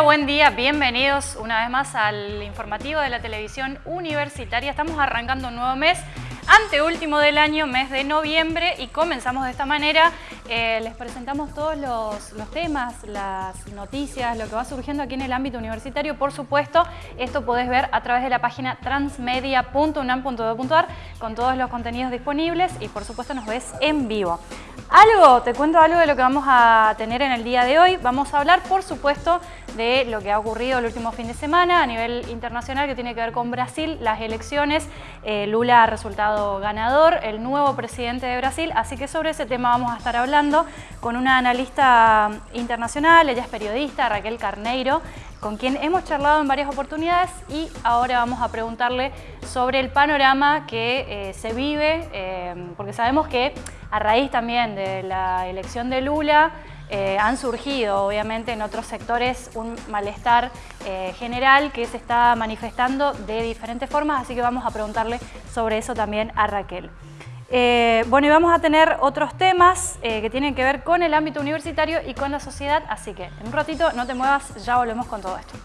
Buen día. Bienvenidos una vez más al informativo de la televisión universitaria. Estamos arrancando un nuevo mes anteúltimo del año, mes de noviembre, y comenzamos de esta manera. Eh, les presentamos todos los, temas, las noticias, lo que va surgiendo aquí en el ámbito universitario. Por supuesto, esto podés ver a través de la página transmedia.unam.edu.ar con todos los contenidos disponibles y por supuesto nos ves en vivo. Algo, te cuento algo de lo que vamos a tener en el día de hoy. Vamos a hablar, por supuesto, de lo que ha ocurrido el último fin de semana a nivel internacional que tiene que ver con Brasil, las elecciones. Eh, Lula ha resultado ganador, el nuevo presidente de Brasil, así que sobre ese tema vamos a estar hablando con una analista internacional, ella es periodista, Raquel Carneiro, con quien hemos charlado en varias oportunidades y ahora vamos a preguntarle sobre el panorama que eh, se vive, eh, porque sabemos que a raíz también de la elección de Lula, eh, han surgido obviamente en otros sectores un malestar general que se está manifestando de diferentes formas, así que vamos a preguntarle sobre eso también a Raquel. Eh, bueno, y vamos a tener otros temas eh, que tienen que ver con el ámbito universitario y con la sociedad, así que en un ratito no te muevas, ya volvemos con todo esto.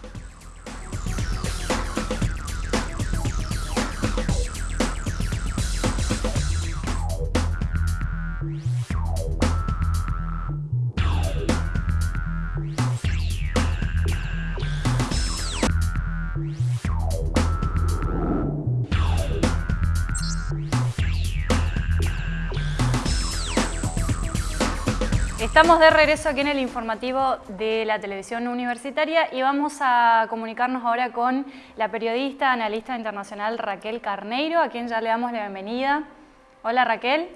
Estamos de regreso aquí en el informativo de la televisión universitaria y vamos a comunicarnos ahora con la periodista, analista internacional Raquel Carneiro, a quien ya le damos la bienvenida. Hola Raquel.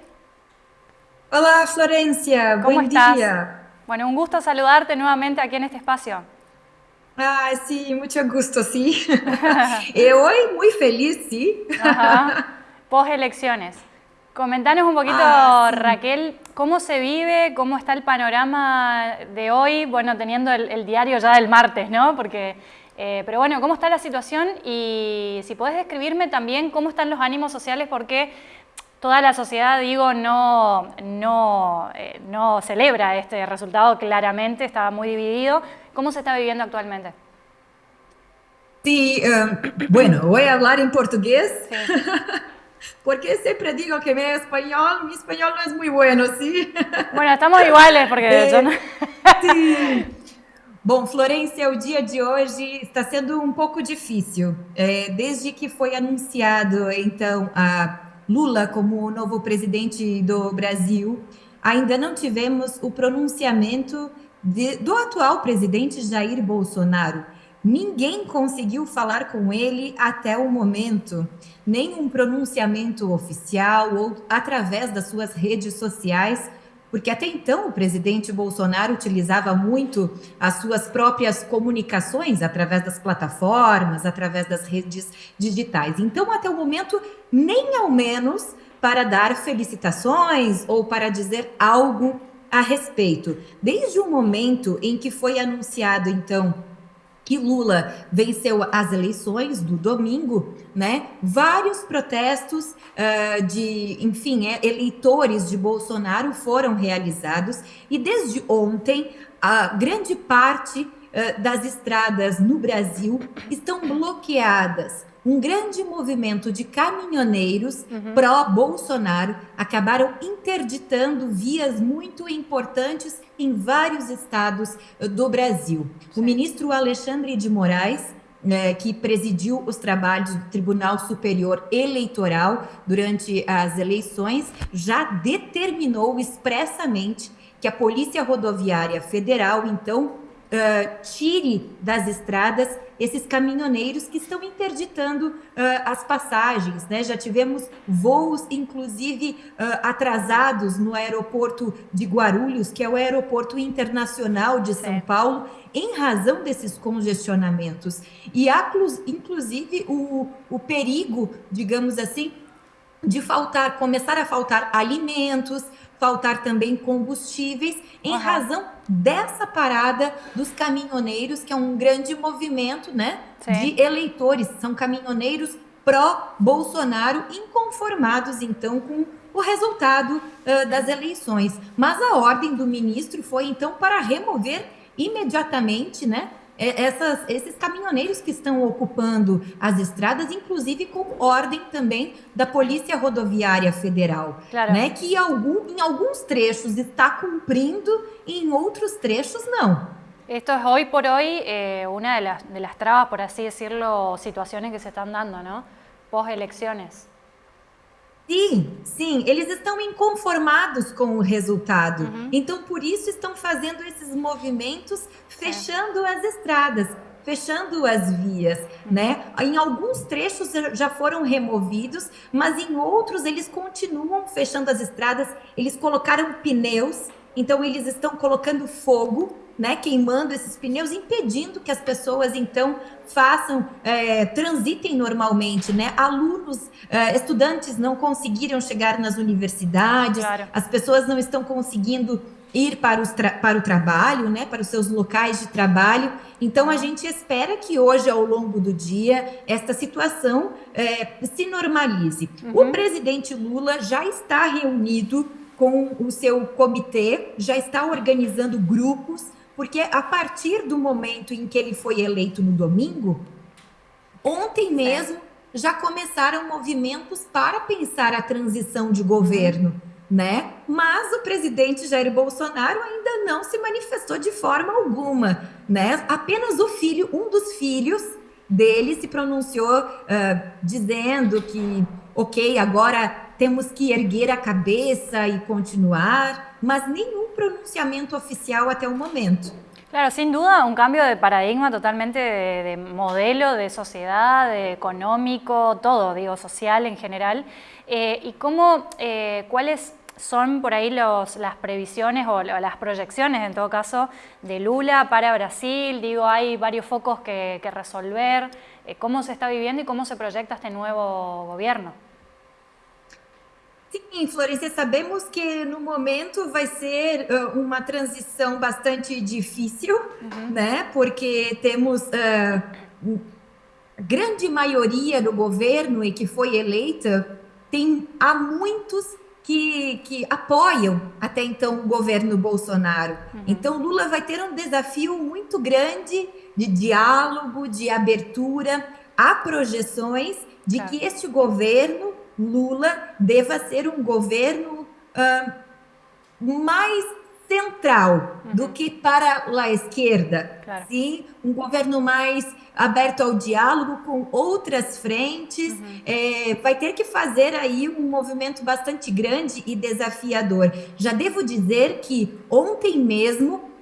Hola Florencia, ¿Cómo buen estás? día. Bueno, un gusto saludarte nuevamente aquí en este espacio. Ah, sí, mucho gusto, sí. y eh, hoy muy feliz, sí. Post elecciones. Comentanos un poquito, ah, Raquel, cómo se vive, cómo está el panorama de hoy, bueno, teniendo el, diario ya del martes, ¿no? Porque, eh, pero bueno, ¿cómo está la situación? Y si podés describirme también cómo están los ánimos sociales, porque toda la sociedad, digo, no, no, eh, no celebra este resultado claramente, estaba muy dividido. ¿Cómo se está viviendo actualmente? Sí, eh, bueno, voy a hablar en portugués. Sí. Porque siempre digo que mi español, mi español no es muy bueno, ¿sí? Bueno, estamos iguales, porque é, eu não... Sim. Bom, Florência, o dia de hoje está sendo um pouco difícil. É, desde que foi anunciado, então, a Lula como o novo presidente do Brasil, ainda não tivemos o pronunciamento de, do atual presidente Jair Bolsonaro. Ninguém conseguiu falar com ele até o momento, nem um pronunciamento oficial ou através das suas redes sociais, porque até então o presidente Bolsonaro utilizava muito as suas próprias comunicações através das plataformas, através das redes digitais. Então, até o momento, nem ao menos para dar felicitações ou para dizer algo a respeito. Desde o momento em que foi anunciado, então, que Lula venceu as eleições do domingo, né? Vários protestos uh, de, enfim, é, eleitores de Bolsonaro foram realizados e desde ontem a grande parte uh, das estradas no Brasil estão bloqueadas um grande movimento de caminhoneiros uhum. pró-Bolsonaro acabaram interditando vias muito importantes em vários estados do Brasil. O ministro Alexandre de Moraes né, que presidiu os trabalhos do Tribunal Superior Eleitoral durante as eleições, já determinou expressamente que a Polícia Rodoviária Federal, então, uh, tire das estradas esses caminhoneiros que estão interditando uh, as passagens, né? Já tivemos voos, inclusive, uh, atrasados no aeroporto de Guarulhos, que é o aeroporto internacional de São Paulo, em razão desses congestionamentos. E há, inclusive, o, o perigo, digamos assim, de faltar, começar a faltar alimentos, faltar também combustíveis, em uhum. razão dessa parada dos caminhoneiros, que é um grande movimento né, de eleitores, são caminhoneiros pró-Bolsonaro, inconformados então com o resultado uh, das eleições. Mas a ordem do ministro foi então para remover imediatamente né, essas, esses caminhoneiros que estão ocupando as estradas, inclusive com ordem também da Polícia Rodoviária Federal, claro. né? Que algum, em alguns trechos está cumprindo e em otros trechos no. Esto es hoy por hoy eh, una de las, de las trabas, por así decirlo, situaciones que se están dando, ¿no? Post elecciones. Sim, sim, eles estão inconformados com o resultado. Uhum. Então, por isso, estão fazendo esses movimentos, fechando é. as estradas, fechando as vias, uhum. né? Em alguns trechos já foram removidos, mas em outros eles continuam fechando as estradas. Eles colocaram pneus, então eles estão colocando fogo né, queimando esses pneus, impedindo que as pessoas então façam, é, transitem normalmente, né? Alunos, é, estudantes não conseguiram chegar nas universidades, claro. as pessoas não estão conseguindo ir para, os para o trabalho, né, para os seus locais de trabalho. Então a gente espera que hoje, ao longo do dia, esta situação é, se normalize. Uhum. O presidente Lula já está reunido com o seu comitê, já está organizando grupos porque a partir do momento em que ele foi eleito no domingo, ontem mesmo já começaram movimentos para pensar a transição de governo, uhum. né? Mas o presidente Jair Bolsonaro ainda não se manifestou de forma alguma, né? Apenas o filho, um dos filhos dele se pronunciou uh, dizendo que, ok, agora temos que erguer a cabeça e continuar, mas nenhum pronunciamiento oficial hasta el momento. Claro, sin duda un cambio de paradigma totalmente de, modelo, de sociedad, de económico, todo, digo, social en general. Eh, ¿Y cómo, eh, cuáles son por ahí los, las previsiones o las proyecciones, en todo caso, de Lula para Brasil? Digo, hay varios focos que, resolver. Eh, ¿Cómo se está viviendo y cómo se proyecta este nuevo gobierno? Sim, Florência, sabemos que no momento vai ser uh, uma transição bastante difícil, uhum. né? Porque temos uh, grande maioria do governo e que foi eleita, tem há muitos que, que apoiam até então o governo Bolsonaro. Uhum. Então Lula vai ter um desafio muito grande de diálogo, de abertura. Há projeções de tá. que este governo Lula deva ser um governo uh, mais central uhum. do que para a esquerda. Claro. Sim, um governo mais aberto ao diálogo com outras frentes. Uhum. É, vai ter que fazer aí um movimento bastante grande e desafiador. Já devo dizer que ontem mesmo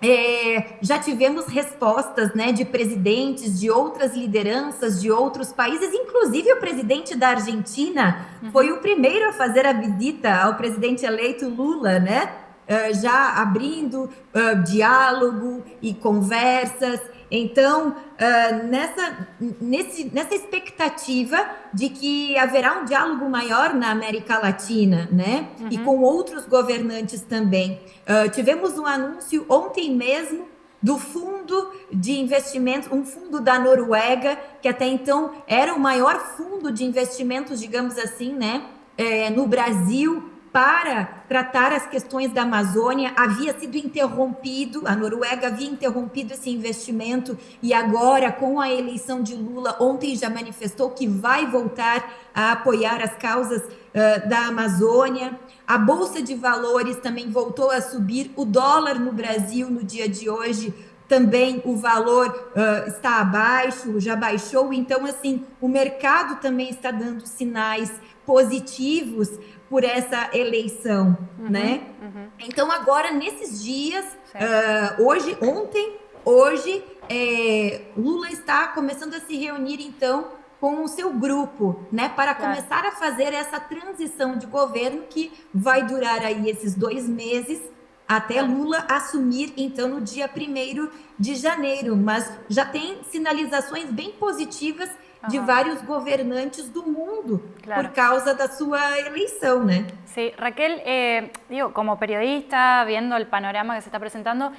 é, já tivemos respostas né, de presidentes de outras lideranças de outros países, inclusive o presidente da Argentina uhum. foi o primeiro a fazer a visita ao presidente eleito Lula, né? Uh, já abrindo uh, diálogo e conversas. Então, uh, nessa, nesse, nessa expectativa de que haverá um diálogo maior na América Latina, né? Uhum. E com outros governantes também. Uh, tivemos um anúncio ontem mesmo do fundo de investimento, um fundo da Noruega, que até então era o maior fundo de investimentos, digamos assim, né? É, no Brasil, para tratar as questões da Amazônia havia sido interrompido, a Noruega havia interrompido esse investimento e agora, com a eleição de Lula, ontem já manifestou que vai voltar a apoiar as causas uh, da Amazônia. A Bolsa de Valores também voltou a subir, o dólar no Brasil no dia de hoje também o valor uh, está abaixo, já baixou, então assim, o mercado também está dando sinais positivos por essa eleição, uhum, né? Uhum. Então agora nesses dias, uh, hoje, ontem, hoje, é, Lula está começando a se reunir então com o seu grupo, né, para claro. começar a fazer essa transição de governo que vai durar aí esses dois meses até Lula assumir, então, no dia 1 de janeiro. Mas já tem sinalizações bem positivas de varios gobernantes del mundo por causa de su elección. ¿no? Sí, Raquel, eh, digo, como periodista, viendo el panorama que se está presentando,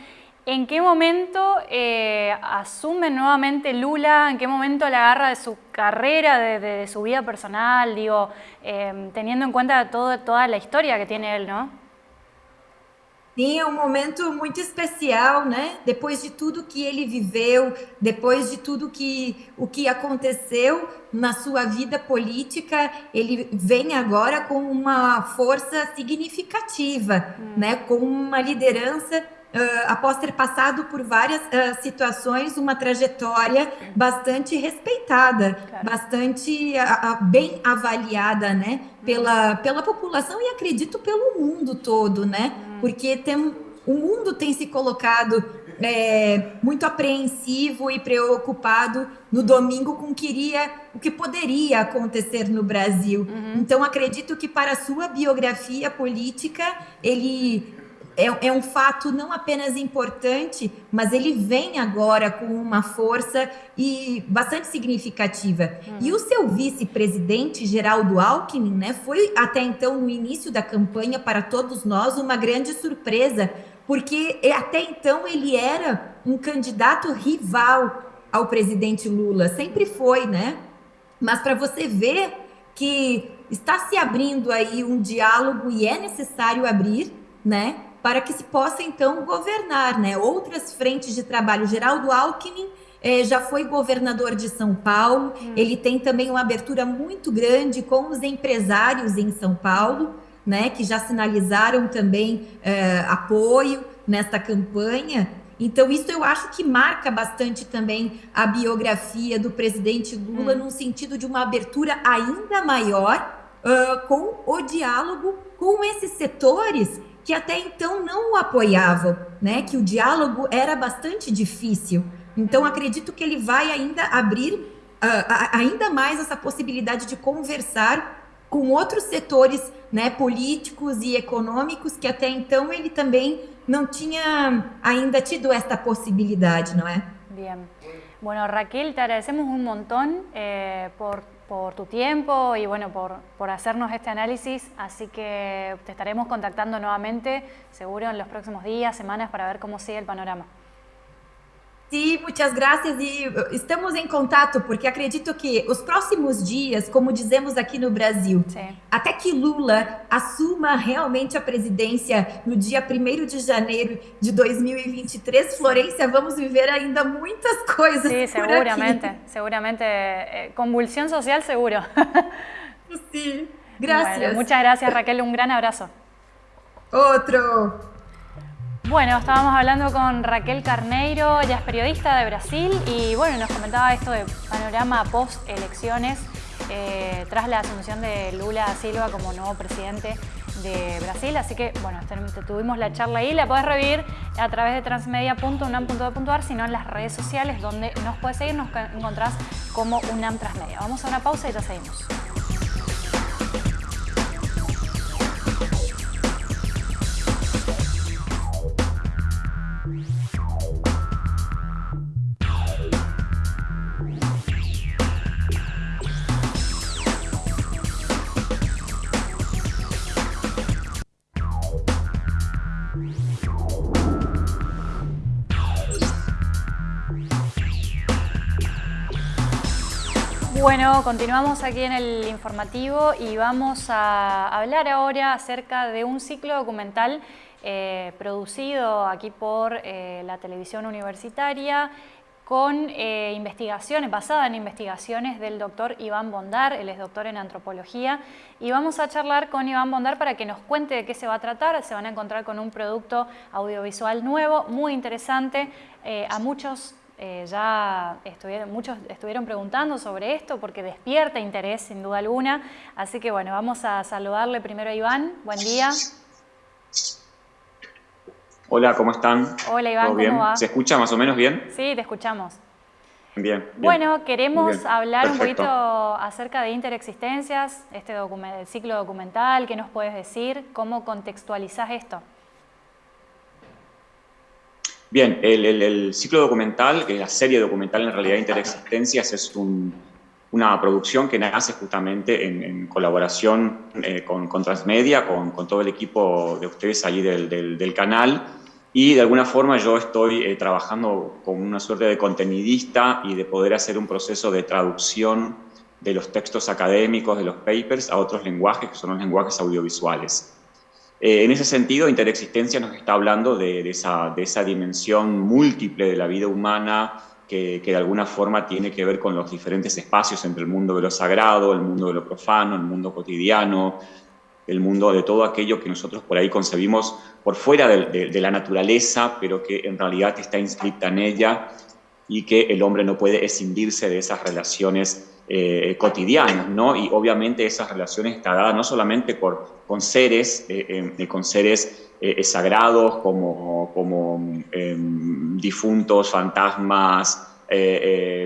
¿en qué momento eh, asume nuevamente Lula? ¿En qué momento la agarra de su carrera, de, su vida personal? Digo, eh, teniendo en cuenta todo, toda la historia que tiene él, ¿no? Sim, é um momento muito especial, né? Depois de tudo que ele viveu, depois de tudo que o que aconteceu na sua vida política, ele vem agora com uma força significativa, hum. né? Com uma liderança após ter passado por várias uh, situações, uma trajetória bastante respeitada, bastante uh, bem avaliada, né, pela, pela população e acredito pelo mundo todo, né, hum. porque tem, o mundo tem se colocado é, muito apreensivo e preocupado no domingo com o que, iria, o que poderia acontecer no Brasil. Uhum. Então, acredito que para a sua biografia política, ele é, é, um fato não apenas importante, mas ele vem agora com uma força e bastante significativa. Hum. E o seu vice-presidente, Geraldo Alckmin, né, foi até então, no início da campanha, para todos nós, uma grande surpresa, porque até então ele era um candidato rival ao presidente Lula, sempre foi, né? Mas para você ver que está se abrindo aí um diálogo e é necessário abrir, né? Para que se possa então governar, né? Outras frentes de trabalho. Geraldo Alckmin eh, já foi governador de São Paulo, hum. ele tem também uma abertura muito grande com os empresários em São Paulo, né? Que já sinalizaram também eh, apoio nesta campanha. Então, isso eu acho que marca bastante também a biografia do presidente Lula, hum. no sentido de uma abertura ainda maior uh, com o diálogo com esses setores que até então não o apoiavam, né? Que o diálogo era bastante difícil. Então acredito que ele vai ainda abrir uh, ainda mais essa possibilidade de conversar com outros setores, né, políticos e econômicos que até então ele também não tinha ainda tido esta possibilidade, não é? Bien. Bueno, Raquel, te agradecemos un montón eh, por por tu tiempo y bueno, por, por hacernos este análisis, así que te estaremos contactando nuevamente, seguro en los próximos días, semanas, para ver cómo sigue el panorama. Sim, muitas graças e uh, estamos em contato, porque acredito que os próximos dias, como dizemos aqui no Brasil, Sim. até que Lula assuma realmente a presidência no dia 1 de janeiro de 2023, Florência, vamos viver ainda muitas coisas. Sim, seguramente, seguramente. Eh, convulsión social, seguro. Sim, graças. Bueno, muchas gracias, Raquel. Un gran abrazo. Outro. Bueno, estábamos hablando con Raquel Carneiro, ella es periodista de Brasil y bueno, nos comentaba esto de panorama post elecciones eh, tras la asunción de Lula Silva como nuevo presidente de Brasil. Así que bueno, tuvimos la charla ahí, la podés revivir a través de transmedia.unam.de.ar, sino en las redes sociales donde nos puedes seguir, nos encontrás como UNAM Transmedia. Vamos a una pausa y ya seguimos. Bueno, continuamos aquí en el informativo y vamos a hablar ahora acerca de un ciclo documental eh, producido aquí por eh, la televisión universitaria con eh, investigaciones, basada en investigaciones del doctor Iván Bondar, él es doctor en antropología, y vamos a charlar con Iván Bondar para que nos cuente de qué se va a tratar, se van a encontrar con un producto audiovisual nuevo, muy interesante, a muchos eh, ya estuvieron, muchos estuvieron preguntando sobre esto porque despierta interés sin duda alguna. Así que bueno, vamos a saludarle primero a Iván. Buen día. Hola, ¿cómo están? Hola Iván, ¿cómo va? ¿Se escucha más o menos bien? Sí, te escuchamos. Bien. Bueno, queremos hablar un poquito acerca de interexistencias, este ciclo documental, ¿qué nos puedes decir? ¿Cómo contextualizás esto? Bien, el, ciclo documental, que es la serie documental en realidad Interexistencias, es una producción que nace justamente en, colaboración eh, con, Transmedia, con, todo el equipo de ustedes allí del, canal, y de alguna forma yo estoy eh, trabajando como una suerte de contenidista y de poder hacer un proceso de traducción de los textos académicos, de los papers, a otros lenguajes, que son los lenguajes audiovisuales. Eh, en ese sentido, interexistencia nos está hablando de, esa, dimensión múltiple de la vida humana que, que, de alguna forma tiene que ver con los diferentes espacios entre el mundo de lo sagrado, el mundo de lo profano, el mundo cotidiano, el mundo de todo aquello que nosotros por ahí concebimos por fuera de, de la naturaleza, pero que en realidad está inscrita en ella y que el hombre no puede escindirse de esas relaciones eh, cotidianas, ¿no? Y obviamente esas relaciones están dadas no solamente por, con seres, eh, eh, con seres sagrados como, como em, difuntos, fantasmas,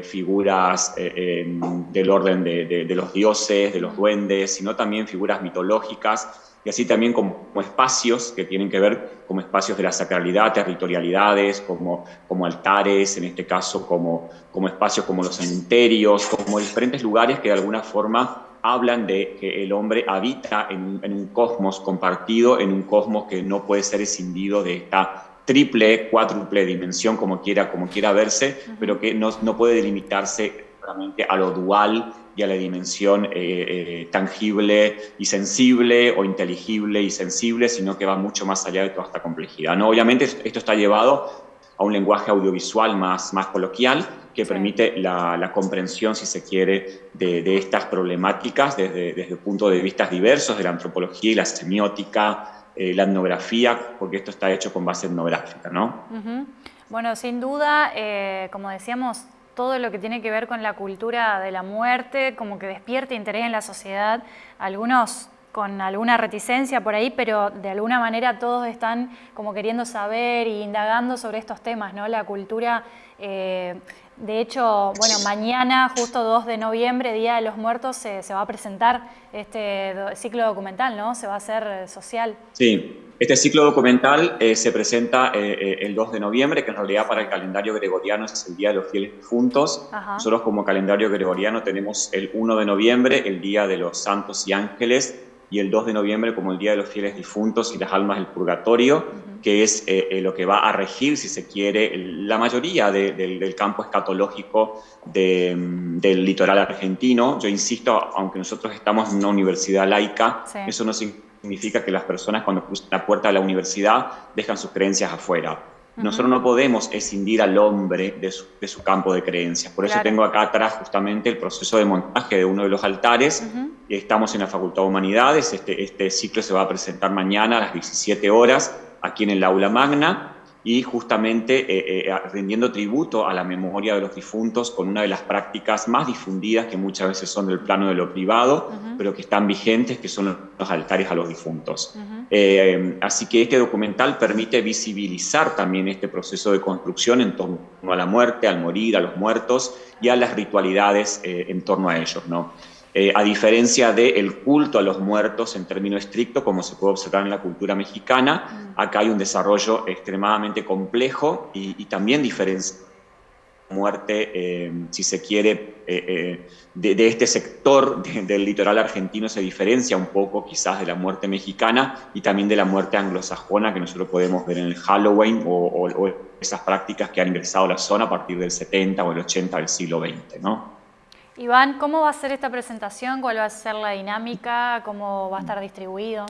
figuras em, del orden de, de los dioses, de los duendes, sino también figuras mitológicas y así también como, espacios que tienen que ver como espacios de la sacralidad, territorialidades, como, como altares, en este caso como, como espacios como los cementerios, como diferentes lugares que de alguna forma hablan de que el hombre habita en, un cosmos compartido, en un cosmos que no puede ser escindido de esta triple, cuádruple dimensión, como quiera, como quiera verse, pero que no, no puede delimitarse realmente a lo dual y a la dimensión eh, eh, tangible y sensible o inteligible y sensible, sino que va mucho más allá de toda esta complejidad. ¿no? Obviamente esto está llevado a un lenguaje audiovisual más, más coloquial que permite la, comprensión, si se quiere, de, estas problemáticas desde, desde puntos de vista diversos, de la antropología y la semiótica, eh, la etnografía, porque esto está hecho con base etnográfica. ¿no? Bueno, sin duda, como decíamos, todo lo que tiene que ver con la cultura de la muerte, como que despierta interés en la sociedad, algunos con alguna reticencia por ahí, pero de alguna manera todos están como queriendo saber e indagando sobre estos temas, ¿no? La cultura, eh, de hecho, bueno, mañana, justo 2 de noviembre, Día de los Muertos, se, se va a presentar este ciclo documental, ¿no? Se va a hacer social. Sí, este ciclo documental eh, se presenta eh, eh, el 2 de noviembre, que en realidad para el calendario gregoriano es el Día de los Fieles Difuntos. Nosotros como calendario gregoriano tenemos el 1 de noviembre, el Día de los Santos y Ángeles, y el 2 de noviembre como el Día de los Fieles Difuntos y las Almas del Purgatorio, que es lo que va a regir, si se quiere, la mayoría del campo escatológico del litoral argentino. Yo insisto, aunque nosotros estamos en una universidad laica, eso no significa significa que las personas cuando cruzan la puerta de la universidad dejan sus creencias afuera. Nosotros no podemos escindir al hombre de su, campo de creencias. Por eso tengo acá atrás justamente el proceso de montaje de uno de los altares. Estamos en la Facultad de Humanidades. Este, este ciclo se va a presentar mañana a las 17 horas aquí en el aula magna y justamente eh, eh, rindiendo tributo a la memoria de los difuntos con una de las prácticas más difundidas que muchas veces son del plano de lo privado, pero que están vigentes, que son los altares a los difuntos. Eh, así que este documental permite visibilizar también este proceso de construcción en torno a la muerte, al morir, a los muertos y a las ritualidades en torno a ellos. ¿no? Eh, a diferencia del culto a los muertos en término estricto, como se puede observar en la cultura mexicana, mm. acá hay un desarrollo extremadamente complejo y, también diferencia muerte, eh, si se quiere, eh, de, este sector del litoral argentino se diferencia un poco quizás de la muerte mexicana y también de la muerte anglosajona que nosotros podemos ver en el Halloween o, o esas prácticas que han ingresado a la zona a partir del 70 o el 80 del siglo XX, ¿no? Iván, ¿cómo va a ser esta presentación? ¿Cuál va a ser la dinámica? ¿Cómo va a estar distribuido?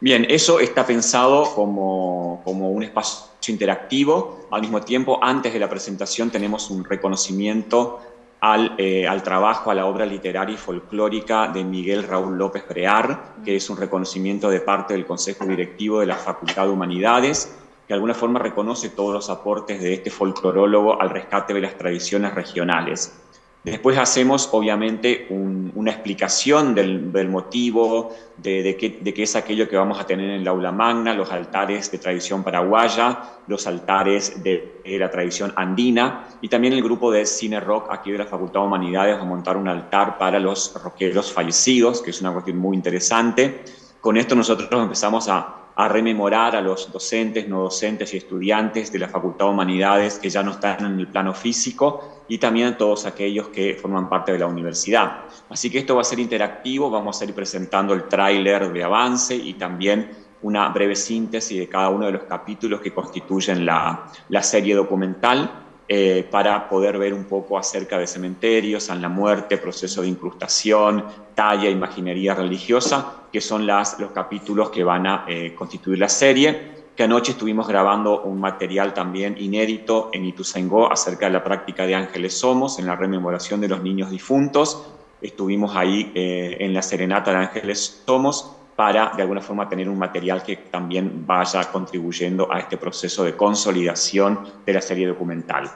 Bien, eso está pensado como, un espacio interactivo. Al mismo tiempo, antes de la presentación tenemos un reconocimiento al, eh, al, trabajo, a la obra literaria y folclórica de Miguel Raúl López Brear, que es un reconocimiento de parte del Consejo Directivo de la Facultad de Humanidades de alguna forma reconoce todos los aportes de este folclorólogo al rescate de las tradiciones regionales. Después hacemos, obviamente, una explicación del, motivo, de, qué, es aquello que vamos a tener en el aula magna, los altares de tradición paraguaya, los altares de, la tradición andina, y también el grupo de cine rock aquí de la Facultad de Humanidades va a montar un altar para los rockeros fallecidos, que es una cuestión muy interesante. Con esto nosotros empezamos a a rememorar a los docentes, no docentes y estudiantes de la Facultad de Humanidades que ya no están en el plano físico y también a todos aquellos que forman parte de la universidad. Así que esto va a ser interactivo, vamos a ir presentando el tráiler de avance y también una breve síntesis de cada uno de los capítulos que constituyen la, la serie documental. Eh, para poder ver un poco acerca de cementerios, San la Muerte, proceso de incrustación, talla, imaginería religiosa, que son los capítulos que van a eh, constituir la serie que anoche estuvimos grabando un material también inédito en Ituzaingó acerca de la práctica de Ángeles Somos, en la rememoración de los niños difuntos. Estuvimos ahí eh, en la Serenata de Ángeles Somos para de alguna forma tener un material que también vaya contribuyendo a este proceso de consolidación de la serie documental.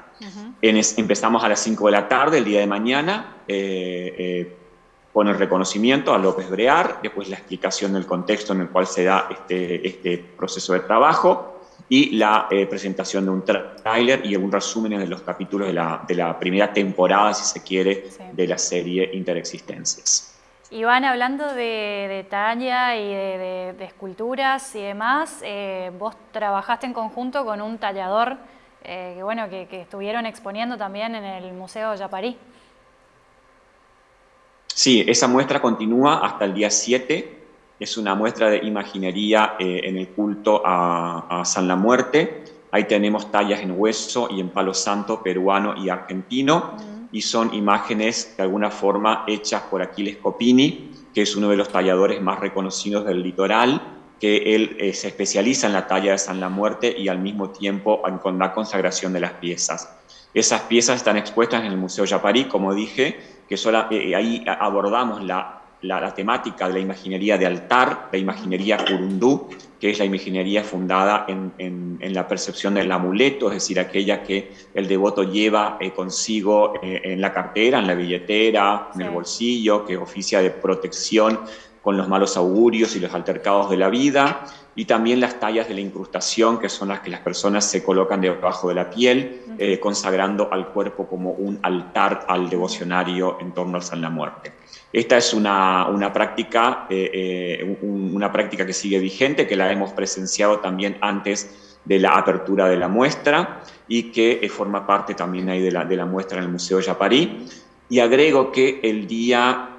empezamos a las 5 de la tarde el día de mañana eh, eh, con el reconocimiento a López Brear, después la explicación del contexto en el cual se da este, este proceso de trabajo y la eh, presentación de un tráiler y un resumen de los capítulos de la, de la, primera temporada, si se quiere, de la serie Interexistencias. Iván, hablando de, talla y de, esculturas y demás, eh, vos trabajaste en conjunto con un tallador eh, que, bueno, que, estuvieron exponiendo también en el Museo Yaparí. Sí, esa muestra continúa hasta el día 7. Es una muestra de imaginería eh, en el culto a, San la Muerte. Ahí tenemos tallas en hueso y en palo santo peruano y argentino y son imágenes de alguna forma hechas por Aquiles Copini, que es uno de los talladores más reconocidos del litoral, que él eh, se especializa en la talla de San la Muerte y al mismo tiempo con la consagración de las piezas. Esas piezas están expuestas en el Museo Yaparí, como dije, que eh, ahí abordamos la la, temática de la imaginería de altar, la imaginería curundú, que es la imaginería fundada en, la percepción del amuleto, es decir, aquella que el devoto lleva eh, consigo eh, en la cartera, en la billetera, en el bolsillo, que oficia de protección con los malos augurios y los altercados de la vida, y también las tallas de la incrustación, que son las que las personas se colocan debajo de la piel, eh, consagrando al cuerpo como un altar al devocionario en torno a San la Muerte. Esta es una, una práctica, eh, eh, una práctica que sigue vigente, que la hemos presenciado también antes de la apertura de la muestra y que eh, forma parte también ahí de la, de la muestra en el Museo Yaparí. Y agrego que el día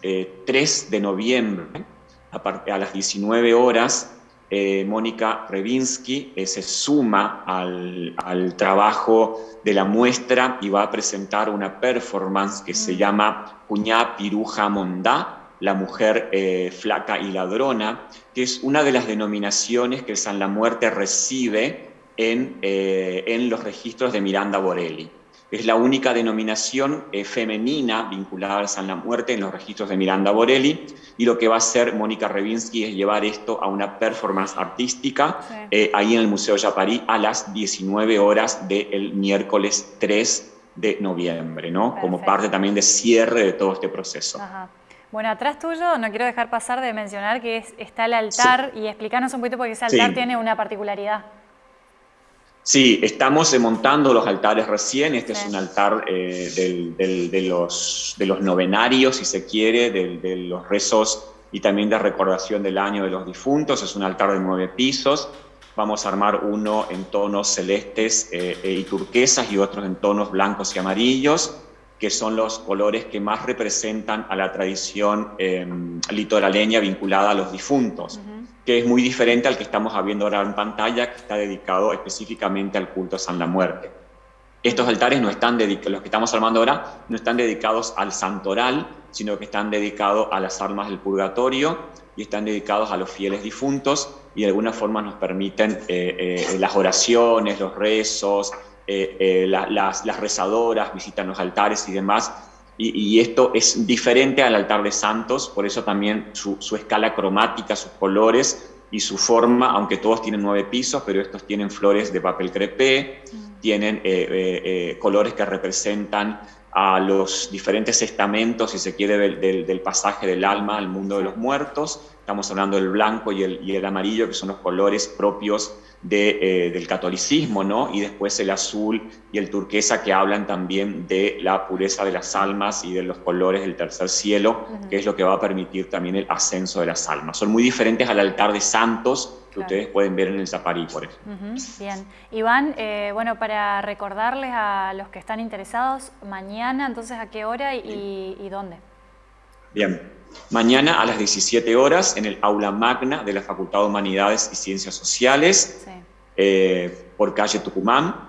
3 em, de noviembre, a, a las 19 horas, eh, Mónica Revinsky eh, se suma al, trabajo de la muestra y va a presentar una performance que se mm. llama Cuñá Piruja Mondá, la mujer eh, flaca y ladrona, que es una de las denominaciones que San La Muerte recibe en, en los registros de Miranda Borelli. Es la única denominación eh, femenina vinculada a San la Muerte en los registros de Miranda Borelli y lo que va a hacer Mónica Revinsky es llevar esto a una performance artística eh, ahí en el Museo Yaparí a las 19 horas del miércoles 3 de noviembre, ¿no? Como parte también de cierre de todo este proceso. Bueno, atrás tuyo no quiero dejar pasar de mencionar que está el altar y explicarnos un poquito porque ese altar tiene una particularidad. Sí, estamos montando los altares recién. Este es un altar eh, de, los, de los novenarios, si se quiere, de, los rezos y también de recordación del año de los difuntos. Es un altar de nueve pisos. Vamos a armar uno en tonos celestes eh, eh, y turquesas y otros en tonos blancos y amarillos, que son los colores que más representan a la tradición em, litoraleña vinculada a los difuntos que es muy diferente al que estamos viendo ahora en pantalla, que está dedicado específicamente al culto a San la Muerte. Estos altares no están dedicados, los que estamos armando ahora, no están dedicados al santoral, sino que están dedicados a las almas del purgatorio y están dedicados a los fieles difuntos y de alguna forma nos permiten eh, eh, las oraciones, los rezos, eh, las rezadoras visitan los altares y demás, y, esto es diferente al altar de santos, por eso también su, escala cromática, sus colores y su forma, aunque todos tienen nueve pisos, pero estos tienen flores de papel crepé, mm. tienen eh, eh, eh, colores que representan a los diferentes estamentos, si se quiere, del, pasaje del alma al mundo de los muertos. Estamos hablando del blanco y el, y el amarillo, que son los colores propios eh, del catolicismo, ¿no? Y después el azul y el turquesa que hablan también de la pureza de las almas y de los colores del tercer cielo, que es lo que va a permitir también el ascenso de las almas. Son muy diferentes al altar de santos que ustedes pueden ver en el Zaparí, por ejemplo. Bien. Iván, eh, bueno, para recordarles a los que están interesados, mañana, entonces, ¿a qué hora y, y dónde? Bien. Mañana a las 17 horas en el aula magna de la Facultad de Humanidades y Ciencias Sociales, eh, por calle Tucumán.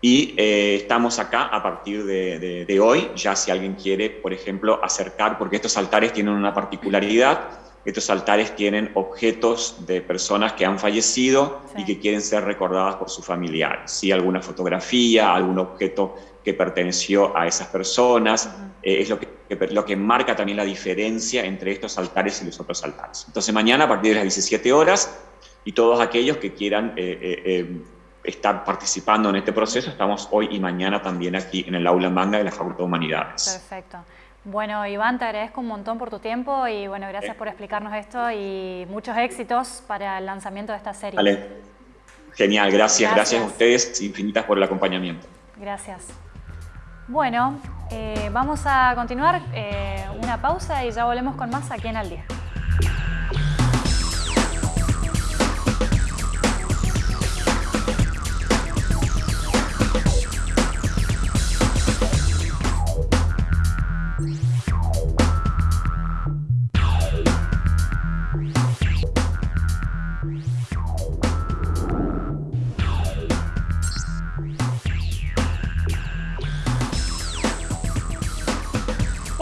y eh, estamos acá a partir de, de, hoy, ya si alguien quiere, por ejemplo, acercar, porque estos altares tienen una particularidad, estos altares tienen objetos de personas que han fallecido y que quieren ser recordadas por sus familiares, ¿sí? alguna fotografía, algún objeto que perteneció a esas personas, eh, es lo que, lo que marca también la diferencia entre estos altares y los otros altares. Entonces mañana a partir de las 17 horas y todos aquellos que quieran eh, estar participando en este proceso. Estamos hoy y mañana también aquí en el aula manga de la Facultad de Humanidades. Perfecto. Bueno, Iván, te agradezco un montón por tu tiempo y bueno, gracias por explicarnos esto y muchos éxitos para el lanzamiento de esta serie. Vale. Genial, gracias, gracias, a ustedes infinitas por el acompañamiento. Gracias. Bueno, eh, vamos a continuar eh, una pausa y ya volvemos con más aquí en Al Día.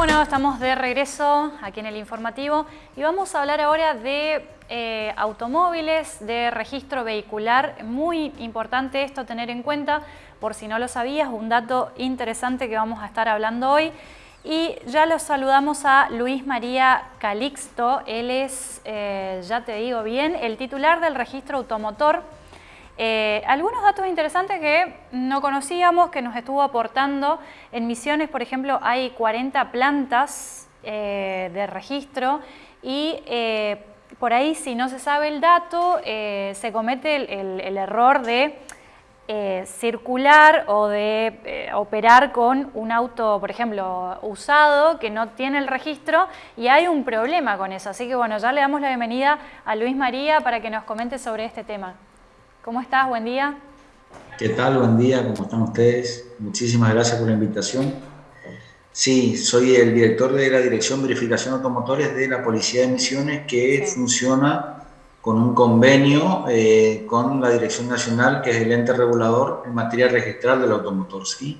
Bueno, estamos de regreso aquí en el informativo y vamos a hablar ahora de eh, automóviles, de registro vehicular. Muy importante esto tener en cuenta, por si no lo sabías, un dato interesante que vamos a estar hablando hoy. Y ya los saludamos a Luis María Calixto, él es, eh, ya te digo bien, el titular del registro automotor eh, algunos datos interesantes que no conocíamos, que nos estuvo aportando. En Misiones, por ejemplo, hay 40 plantas eh, de registro y eh, por ahí, si no se sabe el dato, se comete el, error de circular o de operar con un auto, por ejemplo, usado que no tiene el registro y hay un problema con eso. Así que bueno, ya le damos la bienvenida a Luis María para que nos comente sobre este tema. ¿Cómo estás? Buen día. ¿Qué tal? Buen día, ¿cómo están ustedes? Muchísimas gracias por la invitación. Sí, soy el director de la Dirección Verificación Automotores de la Policía de Misiones que funciona con un convenio eh, con la Dirección Nacional, que es el ente regulador en materia registral del automotor. ¿sí?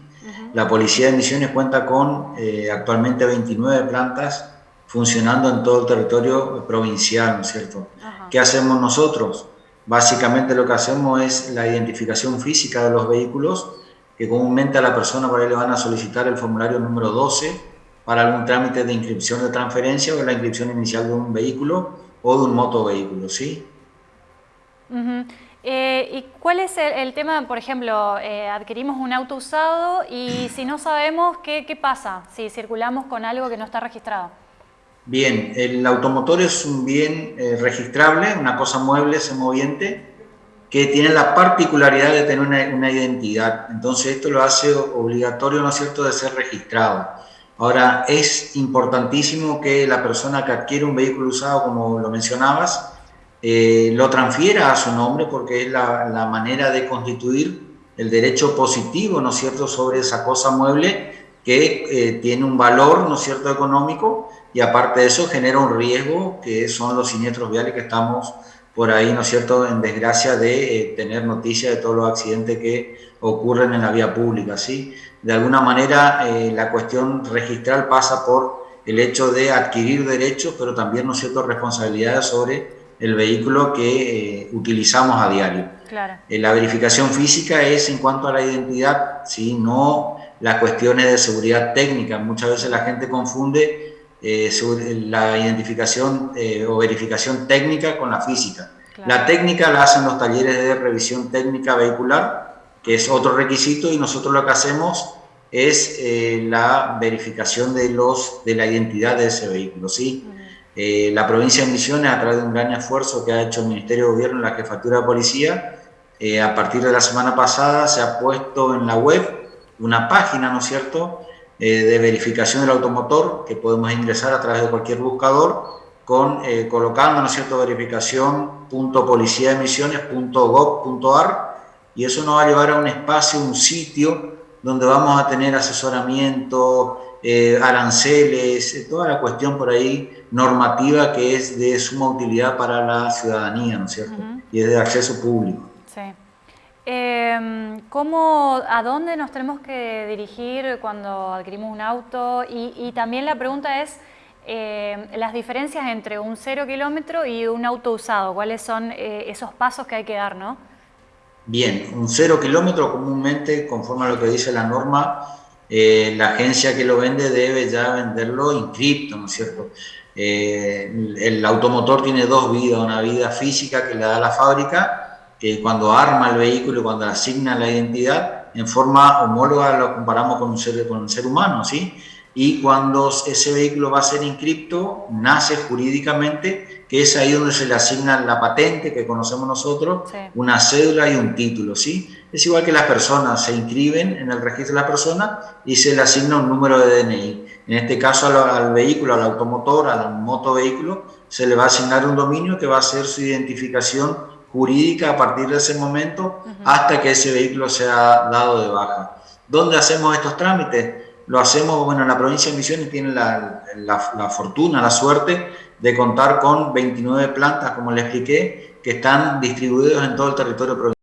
La Policía de Misiones cuenta con eh, actualmente 29 plantas funcionando en todo el territorio provincial, ¿no es cierto? ¿Qué hacemos nosotros? Básicamente lo que hacemos es la identificación física de los vehículos, que comúnmente a la persona por ahí le van a solicitar el formulario número 12 para algún trámite de inscripción de transferencia o la inscripción inicial de un vehículo o de un motovehículo, ¿sí? Eh, ¿Y cuál es el, tema, por ejemplo, eh, adquirimos un auto usado y si no sabemos qué, qué pasa si circulamos con algo que no está registrado? Bien, el automotor es un bien eh, registrable, una cosa mueble, semoviente, que tiene la particularidad de tener una, identidad. Entonces esto lo hace obligatorio, ¿no es cierto?, de ser registrado. Ahora, es importantísimo que la persona que adquiere un vehículo usado, como lo mencionabas, eh, lo transfiera a su nombre porque es la, manera de constituir el derecho positivo, ¿no es cierto?, sobre esa cosa mueble que eh, tiene un valor, ¿no es cierto?, económico y aparte de eso genera un riesgo que son los siniestros viales que estamos por ahí, ¿no es cierto?, en desgracia de eh, tener noticia de todos los accidentes que ocurren en la vía pública, ¿sí? De alguna manera eh, la cuestión registral pasa por el hecho de adquirir derechos, pero también, ¿no es cierto?, responsabilidades sobre el vehículo que utilizamos a diario. Claro. la verificación física es en cuanto a la identidad, ¿sí? No las cuestiones de seguridad técnica. Muchas veces la gente confunde eh, la identificación eh, o verificación técnica con la física. La técnica la hacen los talleres de revisión técnica vehicular, que es otro requisito, y nosotros lo que hacemos es eh, la verificación de, los, de la identidad de ese vehículo. ¿sí? la provincia de Misiones, a través de un gran esfuerzo que ha hecho el Ministerio de Gobierno en la Jefatura de Policía, a partir de la semana pasada se ha puesto en la web una página, ¿no es cierto?, eh, de verificación del automotor que podemos ingresar a través de cualquier buscador con, eh, colocando, ¿no es cierto?, verificación.policiaemisiones.gov.ar y eso nos va a llevar a un espacio, un sitio donde vamos a tener asesoramiento, eh, aranceles, toda la cuestión por ahí normativa que es de suma utilidad para la ciudadanía, ¿no es cierto? Y es de acceso público. Em, ¿cómo, ¿A dónde nos tenemos que dirigir cuando adquirimos un auto? Y, también la pregunta es em, las diferencias entre un cero kilómetro y un auto usado. ¿Cuáles son eh, esos pasos que hay que dar, no? Bien, un cero kilómetro comúnmente, conforme a lo que dice la norma, eh, la agencia que lo vende debe ya venderlo inscripto, ¿no es cierto? Eh, el automotor tiene dos vidas, una vida física que le da la fábrica cuando arma el vehículo y cuando asigna la identidad, en forma homóloga lo comparamos con un ser, con un ser humano, ¿sí? Y cuando ese vehículo va a ser inscripto, nace jurídicamente, que es ahí donde se le asigna la patente que conocemos nosotros, una cédula y un título, ¿sí? Es igual que las personas se inscriben en el registro de la persona y se le asigna un número de DNI. En este caso al, al vehículo, al automotor, al motovehículo, se le va a asignar un dominio que va a ser su identificación jurídica a partir de ese momento hasta que ese vehículo sea dado de baja. ¿Dónde hacemos estos trámites? Lo hacemos, bueno, en la provincia de Misiones tiene la, la, fortuna, la suerte de contar con 29 plantas, como le expliqué, que están distribuidas en todo el territorio provincial.